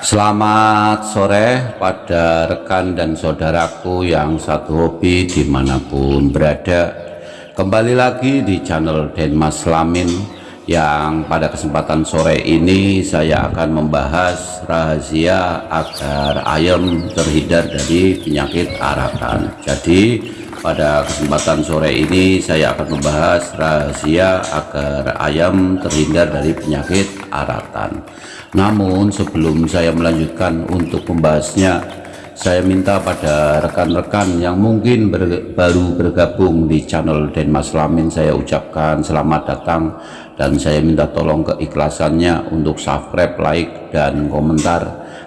Selamat sore pada rekan dan saudaraku yang satu hobi di mana pun berada. Kembali lagi di channel Denmas Lamin Yang pada kesempatan sore ini saya akan membahas rahasia agar ayam terhindar dari penyakit arakan Jadi pada kesempatan sore ini saya akan membahas rahasia agar ayam terhindar dari penyakit aratan namun sebelum saya melanjutkan untuk membahasnya, saya minta pada rekan-rekan yang mungkin ber, baru bergabung di channel Denmas Lamin, saya ucapkan selamat datang dan saya minta tolong keikhlasannya untuk subscribe, like, dan komentar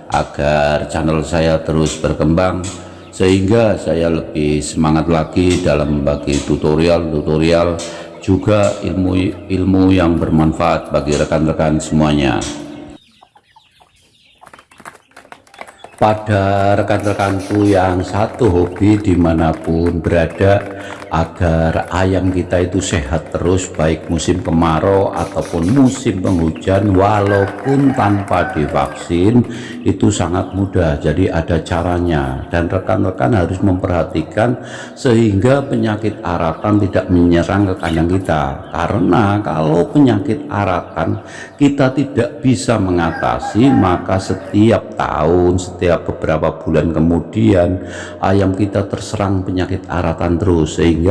agar channel saya terus berkembang sehingga saya lebih semangat lagi dalam membagi tutorial-tutorial juga ilmu-ilmu yang bermanfaat bagi rekan-rekan semuanya. Pada rekan-rekanku yang satu hobi di mana pun berada agar ayam kita itu sehat terus baik musim kemarau ataupun musim penghujan walaupun tanpa divaksin itu sangat mudah. Jadi ada caranya. Dan rekan-rekan harus memperhatikan sehingga penyakit aratan tidak menyerang ke kandang kita. Karena kalau penyakit aratan kita tidak bisa mengatasi maka setiap tahun setiap beberapa bulan kemudian ayam kita terserang penyakit aratan terus. Sehingga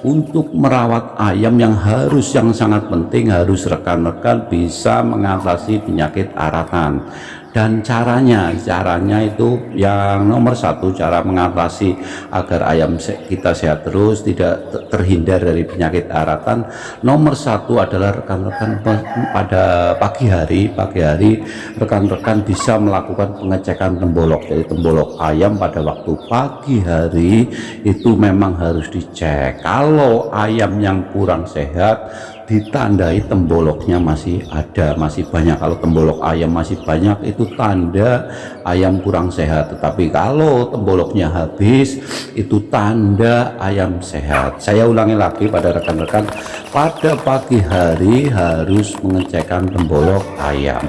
untuk merawat ayam yang harus yang sangat penting harus rekan-rekan bisa mengatasi penyakit aratan dan caranya caranya itu yang nomor satu cara mengatasi agar ayam kita sehat terus tidak terhindar dari penyakit aratan. Nomor satu adalah rekan-rekan pada pagi hari pagi hari rekan-rekan bisa melakukan pengecekan tembolok. Jadi tembolok ayam pada waktu pagi hari itu memang harus dicek. Kalau ayam yang kurang sehat ditandai temboloknya masih ada masih banyak. Kalau tembolok ayam masih banyak itu tanda ayam kurang sehat. Tetapi kalau temboloknya habis itu tanda ayam sehat. Saya ulangi lagi pada rekan-rekan pada pagi hari harus mengecekkan tembolok ayam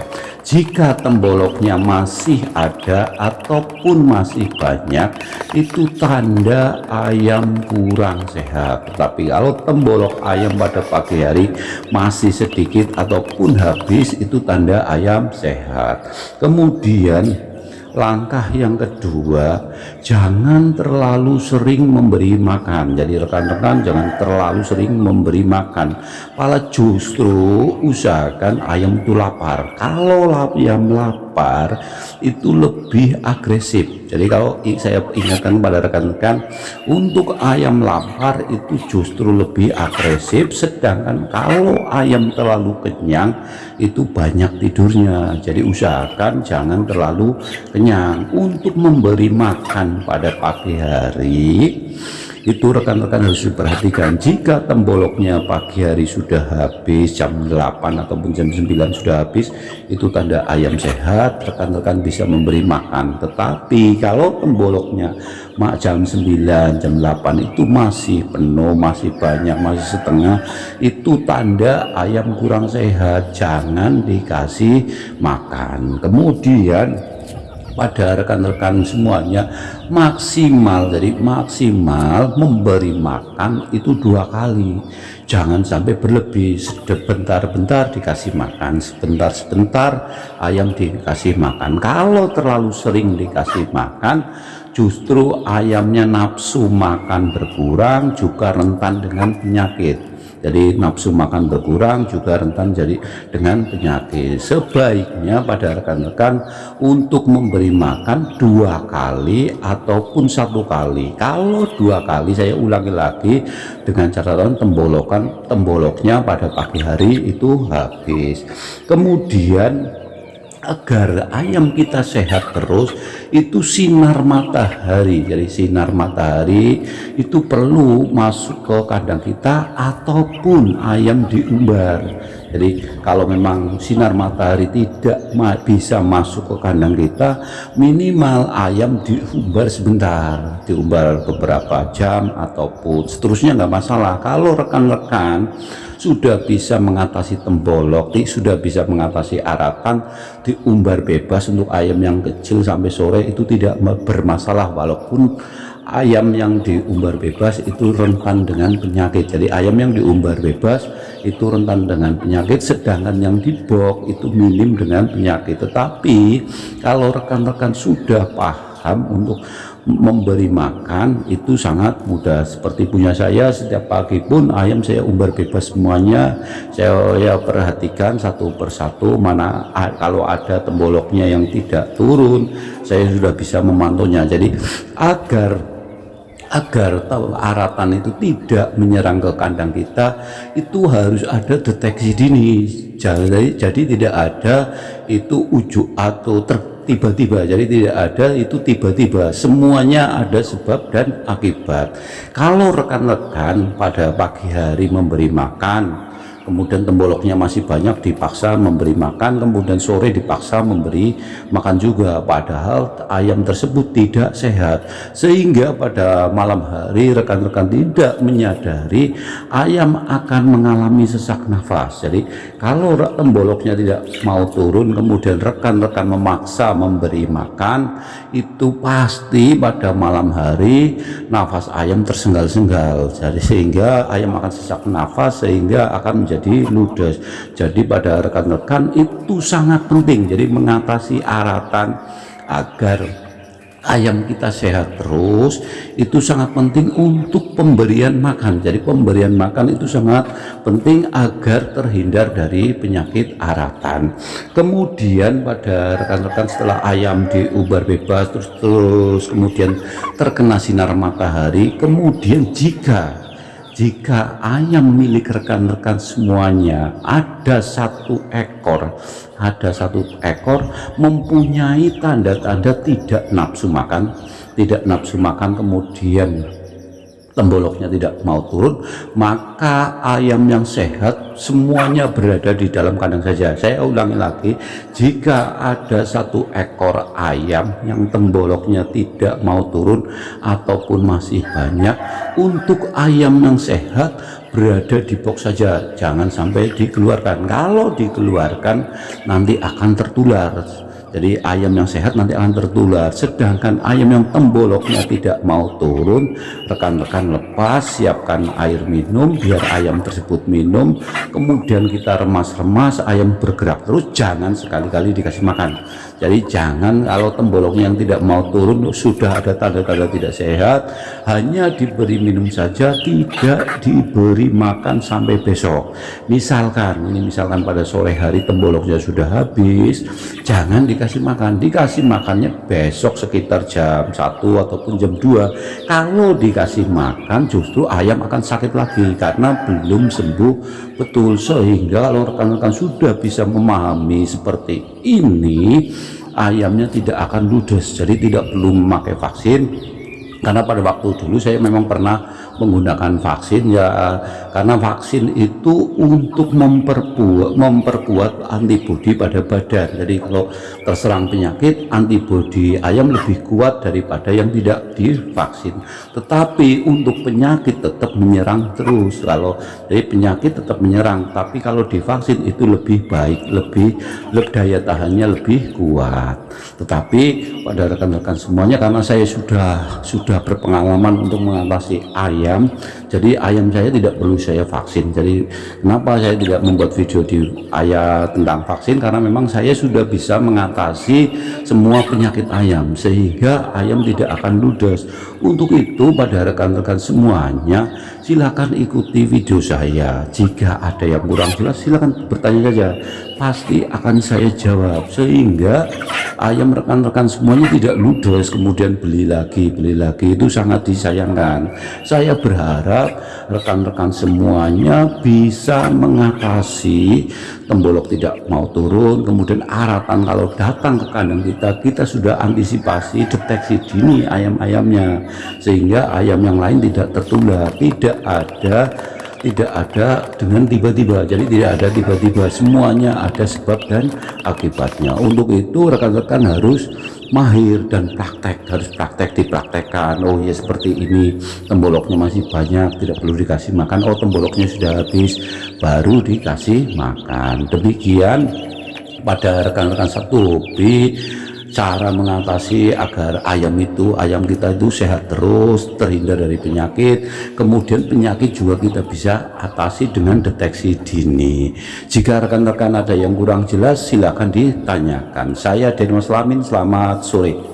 jika temboloknya masih ada ataupun masih banyak itu tanda ayam kurang sehat. Tetapi kalau tembolok ayam pada pagi hari masih sedikit ataupun habis itu tanda ayam sehat. Kemudian langkah yang kedua jangan terlalu sering memberi makan. Jadi rekan-rekan jangan terlalu sering memberi makan. Malah justru usahakan ayam itu lapar. Kalau ayam lapar itu lebih agresif. Jadi kalau saya ingatkan pada rekan-rekan untuk ayam lapar itu justru lebih agresif sedangkan kalau ayam terlalu kenyang itu banyak tidurnya. Jadi usahakan jangan terlalu kenyang. Untuk memberi makan pada pagi hari itu rekan-rekan harus diperhatikan. Jika temboloknya pagi hari sudah habis jam 8 ataupun jam 9 sudah habis itu tanda ayam sehat rekan-rekan bisa memberi makan. Tetapi kalau temboloknya mak jam 9 jam 8 itu masih penuh masih banyak masih setengah itu tanda ayam kurang sehat. Jangan dikasih makan. Kemudian pada rekan-rekan semuanya. Maksimal jadi maksimal memberi makan itu dua kali. Jangan sampai berlebih. Sebentar-bentar dikasih makan sebentar-sebentar ayam dikasih makan. Kalau terlalu sering dikasih makan justru ayamnya nafsu makan berkurang juga rentan dengan penyakit jadi nafsu makan berkurang juga rentan jadi dengan penyakit. Sebaiknya pada rekan-rekan untuk memberi makan dua kali ataupun satu kali. Kalau dua kali saya ulangi lagi dengan catatan tembolokan temboloknya pada pagi hari itu habis. Kemudian agar ayam kita sehat terus itu sinar matahari. Jadi sinar matahari itu perlu masuk ke kandang kita ataupun ayam diumbar. Jadi kalau memang sinar matahari tidak bisa masuk ke kandang kita minimal ayam diumbar sebentar diumbar beberapa jam ataupun seterusnya nggak masalah. Kalau rekan-rekan sudah bisa mengatasi tembolok sudah bisa mengatasi aratan diumbar bebas untuk ayam yang kecil sampai sore itu tidak bermasalah. Walaupun ayam yang diumbar bebas itu rentan dengan penyakit. Jadi ayam yang diumbar bebas itu rentan dengan penyakit sedangkan yang dibok itu minim dengan penyakit. Tetapi kalau rekan-rekan sudah paham untuk memberi makan itu sangat mudah. Seperti punya saya setiap pagi pun ayam saya umbar bebas semuanya. Saya ya perhatikan satu persatu mana kalau ada temboloknya yang tidak turun saya sudah bisa memantaunya jadi agar agar aratan itu tidak menyerang ke kandang kita itu harus ada deteksi dini. Jadi, jadi tidak ada itu ujuk atau tiba-tiba. Jadi tidak ada itu tiba-tiba. Semuanya ada sebab dan akibat. Kalau rekan-rekan pada pagi hari memberi makan kemudian temboloknya masih banyak dipaksa memberi makan. Kemudian sore dipaksa memberi makan juga. Padahal ayam tersebut tidak sehat. Sehingga pada malam hari rekan-rekan tidak menyadari ayam akan mengalami sesak nafas. Jadi kalau temboloknya tidak mau turun kemudian rekan-rekan memaksa memberi makan itu pasti pada malam hari nafas ayam tersenggal-senggal jadi sehingga ayam akan sesak nafas sehingga akan menjadi jadi ludes. Jadi pada rekan-rekan itu sangat penting. Jadi mengatasi aratan agar ayam kita sehat terus itu sangat penting untuk pemberian makan. Jadi pemberian makan itu sangat penting agar terhindar dari penyakit aratan. Kemudian pada rekan-rekan setelah ayam diubar bebas terus terus kemudian terkena sinar matahari kemudian jika jika ayam milik rekan-rekan semuanya ada satu ekor ada satu ekor mempunyai tanda-tanda tidak nafsu makan tidak nafsu makan kemudian temboloknya tidak mau turun maka ayam yang sehat semuanya berada di dalam kandang saja. Saya ulangi lagi jika ada satu ekor ayam yang temboloknya tidak mau turun ataupun masih banyak untuk ayam yang sehat berada di box saja. Jangan sampai dikeluarkan. Kalau dikeluarkan nanti akan tertular jadi ayam yang sehat nanti akan tertular. Sedangkan ayam yang temboloknya tidak mau turun rekan-rekan lepas siapkan air minum biar ayam tersebut minum. Kemudian kita remas-remas ayam bergerak terus. Jangan sekali-kali dikasih makan jadi jangan kalau temboloknya yang tidak mau turun sudah ada tanda-tanda tidak sehat hanya diberi minum saja tidak diberi makan sampai besok. Misalkan ini misalkan pada sore hari temboloknya sudah habis jangan di dikasih makan. Dikasih makannya besok sekitar jam 1 ataupun jam 2 kalau dikasih makan justru ayam akan sakit lagi karena belum sembuh betul sehingga kalau rekan-rekan sudah bisa memahami seperti ini ayamnya tidak akan ludes jadi tidak perlu memakai vaksin karena pada waktu dulu saya memang pernah menggunakan vaksin ya karena vaksin itu untuk memperkuat memperkuat antibodi pada badan. Jadi kalau terserang penyakit antibodi ayam lebih kuat daripada yang tidak divaksin. Tetapi untuk penyakit tetap menyerang terus. Kalau jadi penyakit tetap menyerang tapi kalau divaksin itu lebih baik lebih, lebih daya tahannya lebih kuat. Tetapi pada rekan-rekan semuanya karena saya sudah sudah berpengalaman untuk mengatasi ayam. Ayam jadi ayam saya tidak perlu saya vaksin. Jadi kenapa saya tidak membuat video di ayat tentang vaksin? Karena memang saya sudah bisa mengatasi semua penyakit ayam sehingga ayam tidak akan ludes. Untuk itu pada rekan-rekan semuanya silakan ikuti video saya. Jika ada yang kurang jelas silakan bertanya saja. Pasti akan saya jawab. Sehingga ayam rekan-rekan semuanya tidak ludes kemudian beli lagi beli lagi. Itu sangat disayangkan. Saya berharap rekan-rekan semuanya bisa mengatasi tembolok tidak mau turun kemudian aratan kalau datang ke kandang kita kita sudah antisipasi deteksi dini ayam-ayamnya sehingga ayam yang lain tidak tertular tidak ada tidak ada dengan tiba-tiba. Jadi tidak ada tiba-tiba. Semuanya ada sebab dan akibatnya. Untuk itu rekan-rekan harus mahir dan praktek harus praktek dipraktekkan. Oh ya seperti ini. Temboloknya masih banyak tidak perlu dikasih makan. Oh temboloknya sudah habis baru dikasih makan. Demikian pada rekan-rekan satu hobi cara mengatasi agar ayam itu ayam kita itu sehat terus terhindar dari penyakit. Kemudian penyakit juga kita bisa atasi dengan deteksi dini. Jika rekan-rekan ada yang kurang jelas silahkan ditanyakan. Saya Denmas Lamin selamat sore